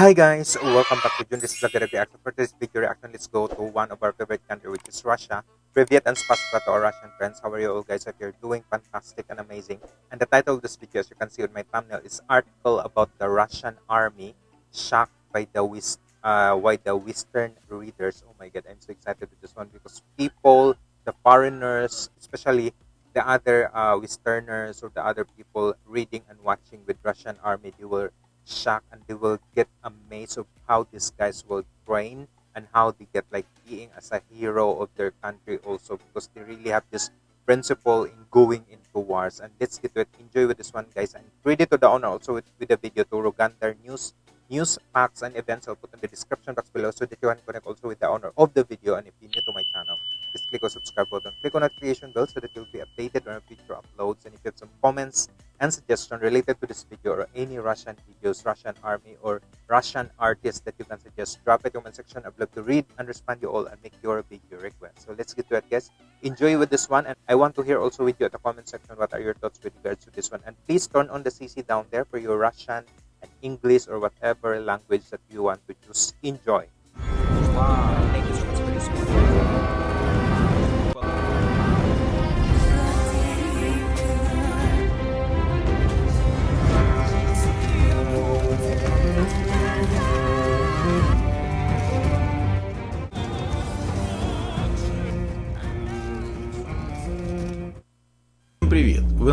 Hi guys, welcome back to June. This is Agara Reaction. For this video reaction, let's go to one of our favorite country, which is Russia. Privyet and spasiba to our Russian friends. How are you all guys? Hope you're doing fantastic and amazing. And the title of this video, as you can see on my thumbnail, is article about the Russian army shocked by the West, uh, why the Western readers. Oh my God, I'm so excited with this one because people, the foreigners, especially the other uh, Westerners or the other people reading and watching with Russian army, they were shocked and they will get amazed of how these guys will train and how they get like being as a hero of their country also because they really have this principle in going into wars. And let's get to it. Enjoy with this one guys. And credit to the owner also with, with the video to Rogander News news facts and events I'll put in the description box below so that you can connect also with the owner of the video and if you're new to my channel just click on subscribe button. Click on notification bell so that you'll be updated on future uploads. And if you have some comments and suggestion related to this video or any Russian videos, Russian army or Russian artists that you can suggest, drop it in the comment section. I'd love to read and respond you all and make your video request. So let's get to it guys. Enjoy with this one and I want to hear also with you at the comment section what are your thoughts with regards to this one. And please turn on the CC down there for your Russian and English or whatever language that you want to choose. Enjoy. Wow,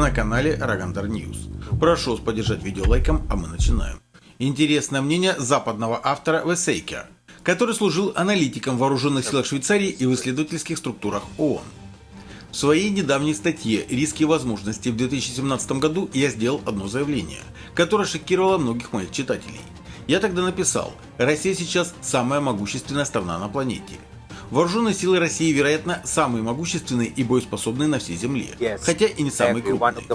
на канале Рогандар News. Прошу вас поддержать видео лайком, а мы начинаем. Интересное мнение западного автора Весейка, который служил аналитиком вооруженных силах Швейцарии и в исследовательских структурах ООН. В своей недавней статье «Риски и возможности» в 2017 году я сделал одно заявление, которое шокировало многих моих читателей. Я тогда написал, Россия сейчас самая могущественная страна на планете. Вооруженные силы России, вероятно, самые могущественные и боеспособные на всей Земле, хотя и не самые крупные.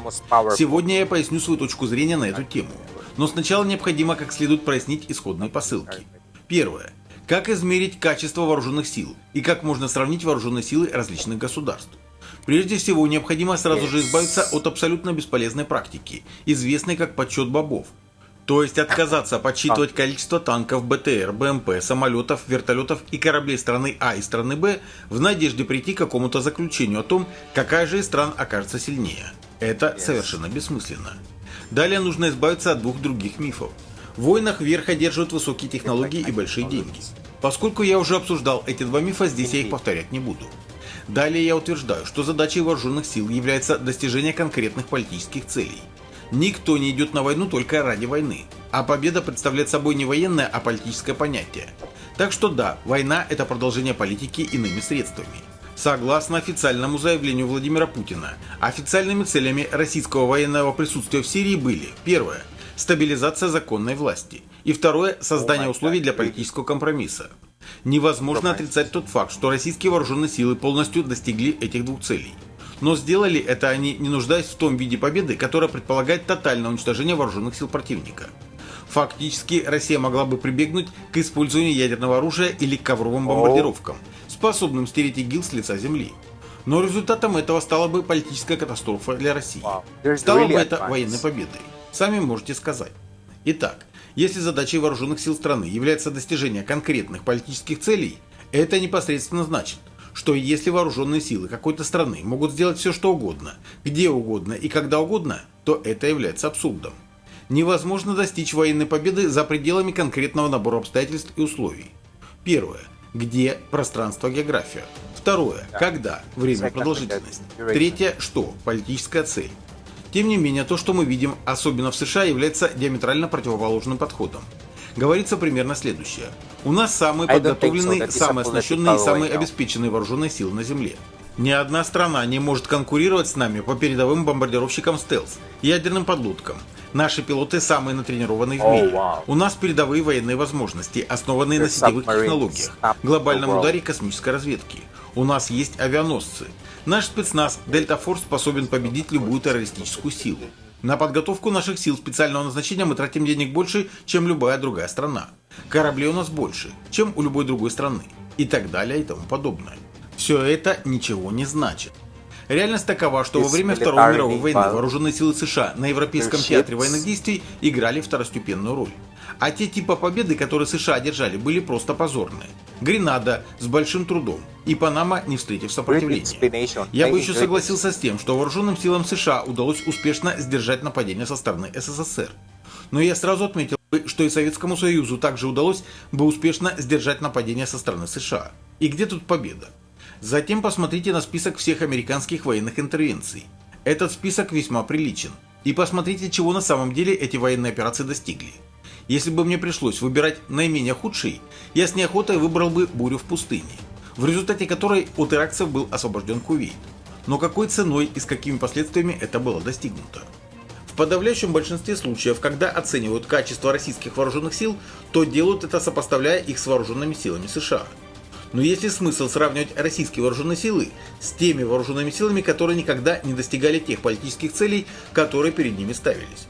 Сегодня я поясню свою точку зрения на эту тему. Но сначала необходимо как следует прояснить исходные посылки. Первое. Как измерить качество вооруженных сил и как можно сравнить вооруженные силы различных государств? Прежде всего, необходимо сразу же избавиться от абсолютно бесполезной практики, известной как подсчет бобов. То есть отказаться подсчитывать количество танков, БТР, БМП, самолетов, вертолетов и кораблей страны А и страны Б в надежде прийти к какому-то заключению о том, какая же из стран окажется сильнее. Это совершенно бессмысленно. Далее нужно избавиться от двух других мифов. В войнах верх одерживают высокие технологии и большие деньги. Поскольку я уже обсуждал эти два мифа, здесь я их повторять не буду. Далее я утверждаю, что задачей вооруженных сил является достижение конкретных политических целей. Никто не идет на войну только ради войны, а победа представляет собой не военное, а политическое понятие. Так что да, война – это продолжение политики иными средствами. Согласно официальному заявлению Владимира Путина, официальными целями российского военного присутствия в Сирии были первое – стабилизация законной власти, и второе – создание условий для политического компромисса. Невозможно отрицать тот факт, что российские вооруженные силы полностью достигли этих двух целей. Но сделали это они, не нуждаясь в том виде победы, которая предполагает тотальное уничтожение вооруженных сил противника. Фактически, Россия могла бы прибегнуть к использованию ядерного оружия или к ковровым бомбардировкам, способным стереть ИГИЛ с лица земли. Но результатом этого стала бы политическая катастрофа для России. Really бы это военной победой. Сами можете сказать. Итак, если задачей вооруженных сил страны является достижение конкретных политических целей, это непосредственно значит, что если вооруженные силы какой-то страны могут сделать все что угодно, где угодно и когда угодно, то это является абсурдом. Невозможно достичь военной победы за пределами конкретного набора обстоятельств и условий. Первое. Где пространство, география. Второе. Когда время, продолжительность. Третье. Что? Политическая цель. Тем не менее, то, что мы видим, особенно в США, является диаметрально противоположным подходом. Говорится примерно следующее. У нас самые so. подготовленные, самые оснащенные и самые обеспеченные вооруженные силы на Земле. Ни одна страна не может конкурировать с нами по передовым бомбардировщикам стелс, ядерным подлодкам. Наши пилоты самые натренированные в Oh, мире. wow. У нас передовые военные возможности, основанные на сетевых технологиях, глобальном ударе космической разведки. У нас есть авианосцы. Наш спецназ Дельта Форс способен победить любую террористическую силу. На подготовку наших сил специального назначения мы тратим денег больше, чем любая другая страна. Кораблей у нас больше, чем у любой другой страны. И так далее и тому подобное. Все это ничего не значит. Реальность такова, что во время Второй мировой войны вооруженные силы США на Европейском театре военных действий играли второстепенную роль. А те типа победы, которые США одержали, были просто позорные. Гренада с большим трудом и Панама, не встретив сопротивления. Я бы еще согласился с тем, что вооруженным силам США удалось успешно сдержать нападение со стороны СССР. Но я сразу отметил бы, что и Советскому Союзу также удалось бы успешно сдержать нападение со стороны США. И где тут победа? Затем посмотрите на список всех американских военных интервенций. Этот список весьма приличен. И посмотрите, чего на самом деле эти военные операции достигли. Если бы мне пришлось выбирать наименее худший, я с неохотой выбрал бы бурю в пустыне, в результате которой от иракцев был освобожден Кувейт. Но какой ценой и с какими последствиями это было достигнуто? В подавляющем большинстве случаев, когда оценивают качество российских вооруженных сил, то делают это сопоставляя их с вооруженными силами США. Но есть ли смысл сравнивать российские вооруженные силы с теми вооруженными силами, которые никогда не достигали тех политических целей, которые перед ними ставились?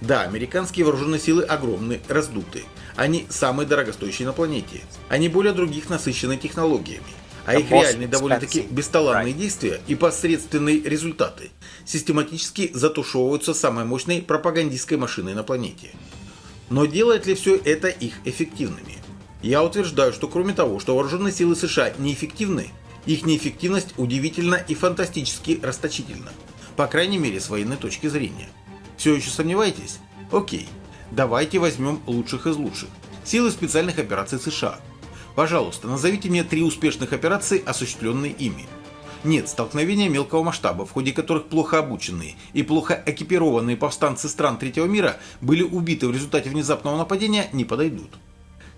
Да, американские вооруженные силы огромны, раздуты. Они самые дорогостоящие на планете. Они более других насыщены технологиями. А их реальные довольно-таки бесталанные действия и посредственные результаты систематически затушевываются самой мощной пропагандистской машиной на планете. Но делает ли все это их эффективными? Я утверждаю, что кроме того, что вооруженные силы США неэффективны, их неэффективность удивительно и фантастически расточительна. По крайней мере, с военной точки зрения. Все еще сомневаетесь? Окей. Давайте возьмем лучших из лучших. Силы специальных операций США. Пожалуйста, назовите мне три успешных операции, осуществленные ими. Нет, столкновения мелкого масштаба, в ходе которых плохо обученные и плохо экипированные повстанцы стран третьего мира были убиты в результате внезапного нападения, не подойдут.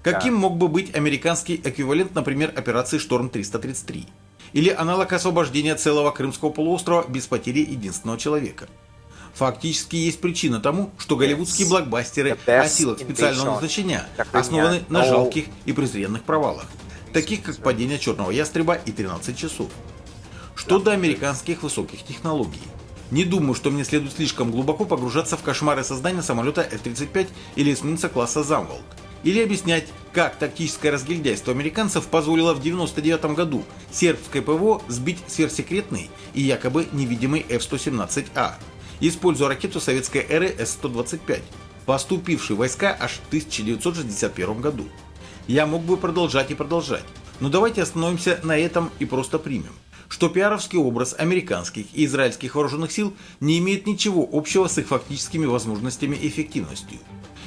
Каким Да. мог бы быть американский эквивалент, например, операции «Шторм-333»? Или аналог освобождения целого Крымского полуострова без потери единственного человека? Фактически есть причина тому, что голливудские блокбастеры о силах специального назначения основаны на жалких и презренных провалах, таких как падение Черного Ястреба и 13 часов. Что до американских высоких технологий? Не думаю, что мне следует слишком глубоко погружаться в кошмары создания самолета F-35 или эсминца класса Замволд. Или объяснять, как тактическое разгильдяйство американцев позволило в 1999 году сербской ПВО сбить сверхсекретный и якобы невидимый F-117А, используя ракету советской эры С-125, поступивший войска аж в 1961 году. Я мог бы продолжать и продолжать, но давайте остановимся на этом и просто примем, что пиаровский образ американских и израильских вооруженных сил не имеет ничего общего с их фактическими возможностями и эффективностью.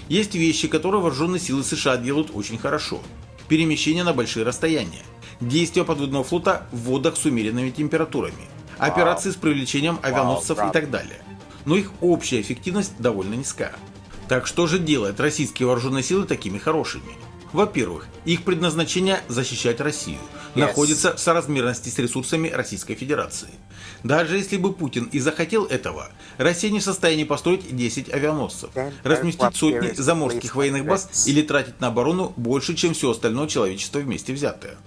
Есть вещи, которые вооруженные силы США делают очень хорошо. Перемещение на большие расстояния, действия подводного флота в водах с умеренными температурами, операции с привлечением авианосцев и так далее. Но их общая эффективность довольно низка. Так что же делает российские вооруженные силы такими хорошими? Во-первых, их предназначение защищать Россию. Находится в соразмерности с ресурсами Российской Федерации. Даже если бы Путин и захотел этого, Россия не в состоянии построить 10 авианосцев, разместить сотни заморских военных баз или тратить на оборону больше, чем все остальное человечество вместе взятое.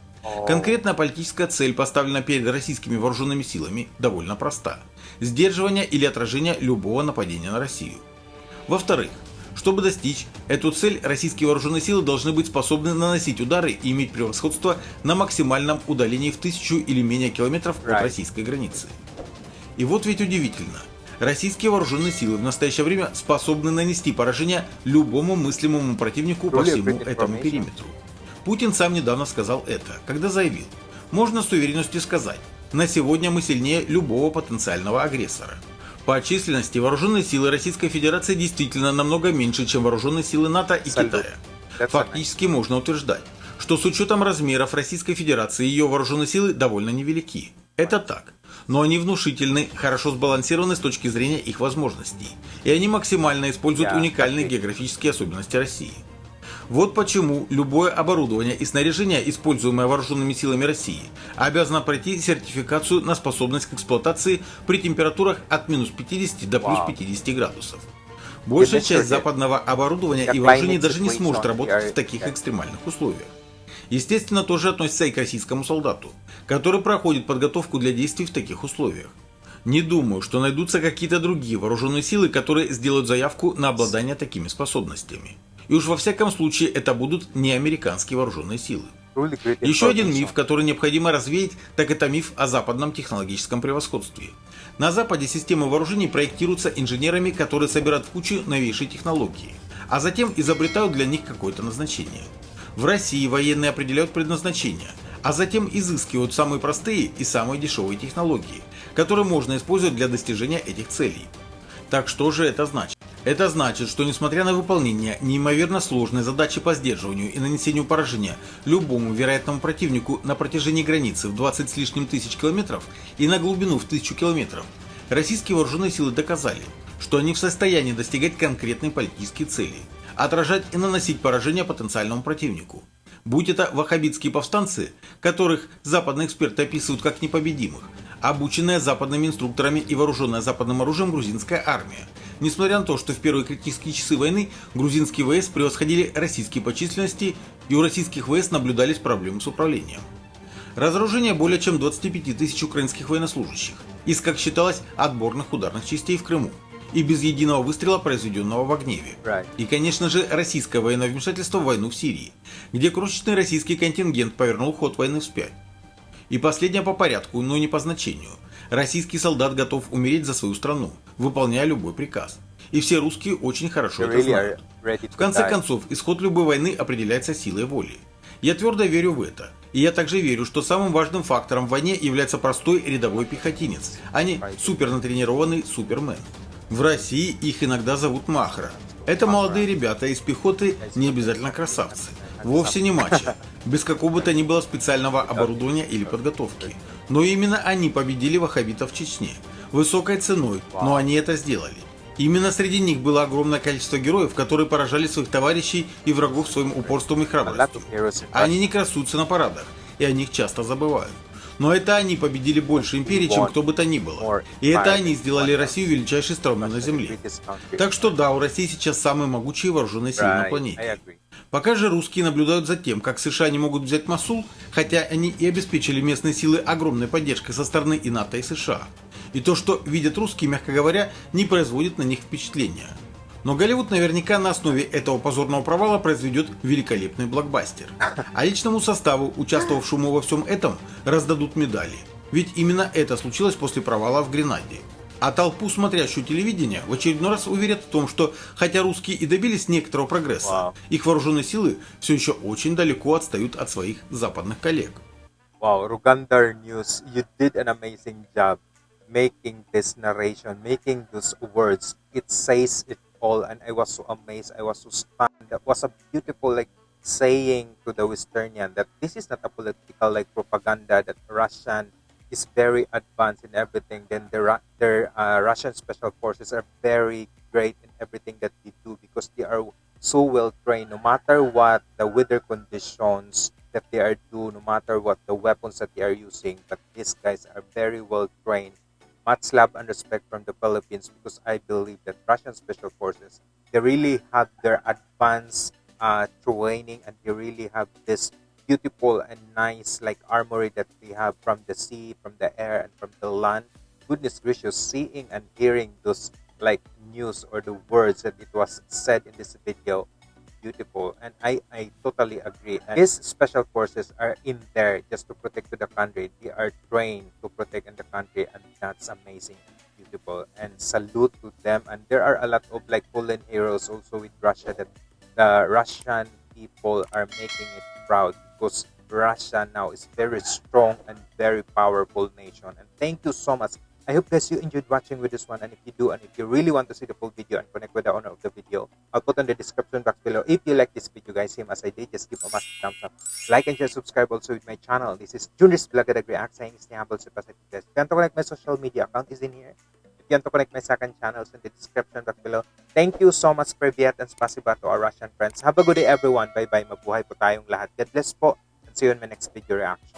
Конкретная политическая цель, поставленная перед российскими вооруженными силами, довольно проста. Сдерживание или отражение любого нападения на Россию. Во-вторых, чтобы достичь эту цель, российские вооруженные силы должны быть способны наносить удары и иметь превосходство на максимальном удалении в тысячу или менее километров от российской границы. И вот ведь удивительно. Российские вооруженные силы в настоящее время способны нанести поражение любому мыслимому противнику по всему этому периметру. Путин сам недавно сказал это, когда заявил, можно с уверенностью сказать, на сегодня мы сильнее любого потенциального агрессора. По численности вооруженные силы Российской Федерации действительно намного меньше, чем вооруженные силы НАТО и Салют. Китая. Фактически можно утверждать, что с учетом размеров Российской Федерации ее вооруженные силы довольно невелики. Это так. Но они внушительны, хорошо сбалансированы с точки зрения их возможностей. И они максимально используют уникальные географические особенности России. Вот почему любое оборудование и снаряжение, используемое вооруженными силами России, обязано пройти сертификацию на способность к эксплуатации при температурах от минус 50 до плюс Вау. 50 градусов. Большая часть западного оборудования и вооружений даже не сможет работать в таких экстремальных условиях. Естественно, тоже относится и к российскому солдату, который проходит подготовку для действий в таких условиях. Не думаю, что найдутся какие-то другие вооруженные силы, которые сделают заявку на обладание такими способностями. И уж во всяком случае это будут не американские вооруженные силы. Еще один миф, который необходимо развеять, так это миф о западном технологическом превосходстве. На Западе системы вооружений проектируются инженерами, которые собирают в кучу новейшие технологии. а затем изобретают для них какое-то назначение. В России военные определяют предназначение, а затем изыскивают самые простые и самые дешевые технологии, которые можно использовать для достижения этих целей. Так что же это значит? Это значит, что несмотря на выполнение неимоверно сложной задачи по сдерживанию и нанесению поражения любому вероятному противнику на протяжении границы в 20 с лишним тысяч километров и на глубину в тысячу километров, российские вооруженные силы доказали, что они в состоянии достигать конкретной политической цели – отражать и наносить поражение потенциальному противнику. Будь это ваххабитские повстанцы, которых западные эксперты описывают как непобедимых, обученная западными инструкторами и вооруженная западным оружием грузинская армия. Несмотря на то, что в первые критические часы войны грузинские ВС превосходили российские по численности и у российских ВС наблюдались проблемы с управлением. Разоружение более чем 25 тысяч украинских военнослужащих из, как считалось, отборных ударных частей в Крыму и без единого выстрела, произведенного в Огневе. И, конечно же, российское военное вмешательство в войну в Сирии, где крошечный российский контингент повернул ход войны вспять. И последнее по порядку, но не по значению. Российский солдат готов умереть за свою страну, выполняя любой приказ. И все русские очень хорошо это знают. to В конце концов, исход любой войны определяется силой воли. Я твердо верю в это. И я также верю, что самым важным фактором в войне является простой рядовой пехотинец, а не супернатренированный супермен. В России их иногда зовут Махра. Это молодые ребята из пехоты, не обязательно красавцы. Вовсе не мачо, без какого бы то ни было специального оборудования или подготовки. Но именно они победили ваххабитов в Чечне. Высокой ценой, но они это сделали. Именно среди них было огромное количество героев, которые поражали своих товарищей и врагов своим упорством и храбростью. Они не красуются на парадах, и о них часто забывают. Но это они победили больше империй, чем кто бы то ни было. И это они сделали Россию величайшей страной на Земле. Так что да, у России сейчас самые могучие вооруженные силы на планете. Пока же русские наблюдают за тем, как США не могут взять Масул, хотя они и обеспечили местные силы огромной поддержкой со стороны и НАТО, и США. И то, что видят русские, мягко говоря, не производит на них впечатления. Но Голливуд наверняка на основе этого позорного провала произведет великолепный блокбастер. А личному составу, участвовавшему во всем этом, раздадут медали. Ведь именно это случилось после провала в Гренаде. А толпу, смотрящую телевидение, в очередной раз уверят в том, что хотя русские и добились некоторого прогресса, Вау. их вооруженные силы все еще очень далеко отстают от своих западных коллег. Wow, Rugandar News, you did an amazing job making this narration, making those words. It says it all, and I was so amazed. I was so stunned. That was a beautiful, like, saying to the Westernian that this is not a political, like, propaganda that Russian is very advanced in everything. Then the their uh, Russian special forces are very great in everything that they do because they are so well trained. No matter what the weather conditions that they are do, no matter what the weapons that they are using, but these guys are very well trained. Much love and respect from the Philippines because I believe that Russian special forces they really have their advanced uh, training and they really have this beautiful and nice like armory that we have from the sea, from the air, and from the land. Goodness gracious, seeing and hearing those like news or the words that it was said in this video, beautiful. And I, I totally agree. And these special forces are in there just to protect the country. They are trained to protect the country, and that's amazing and beautiful. And salute to them. And there are a lot of like fallen heroes also with Russia that the Russian people are making it proud because Russia now is very strong and very powerful nation. And thank you so much. I hope guys you enjoyed watching with this one. And if you do, and if you really want to see the full video and connect with the owner of the video, I'll put on the description box below. If you like this video, guys, same as I did, just give a massive thumbs up. Like and share, subscribe also with my channel. This is Junis Vlogger React saying stay humble, super guys. If you want to connect my social media account is in here. If you want to connect my second channel, channels in the description box below. Thank you so much, Privyat, and spasiba to our Russian friends. Have a good day, everyone. Bye-bye. Mabuhay po tayong lahat. God bless po. And see you in my next video reaction.